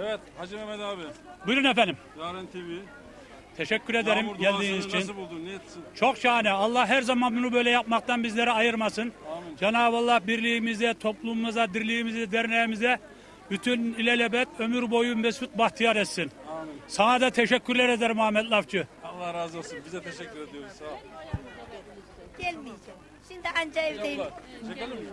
Evet Hacı Mehmet abi. Buyurun efendim. Yarın TV. Teşekkür ederim Yağmur geldiğiniz için. Nasıl buldun? Ne etsin? Çok şahane. Allah her zaman bunu böyle yapmaktan bizleri ayırmasın. Amin. Cenab-ı Allah birliğimize, toplumumuza, dirliğimize, derneğimize bütün ilelebet ömür boyu mesut bahtiyar etsin. Amin. Sana da teşekkürler ederim Ahmet Lafçı. Allah razı olsun. Bize teşekkür ediyoruz. Sağ ol. Gelmeyeceğim. Şimdi anca evdeyim. Çekelim mi?